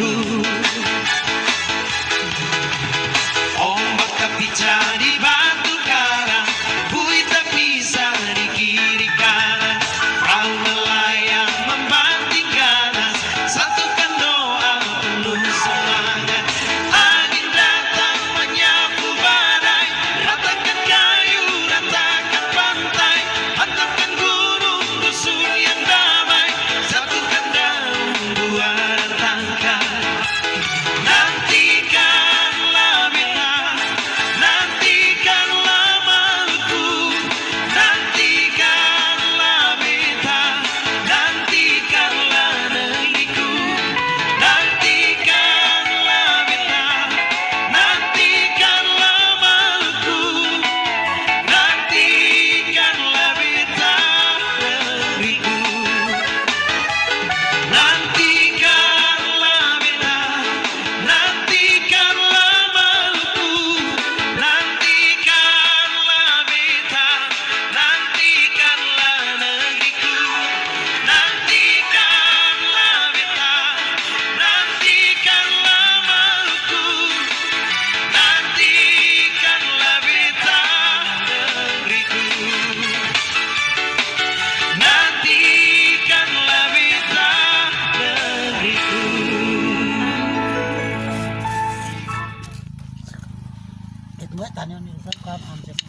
cool. खाने वाने सब काम हमसे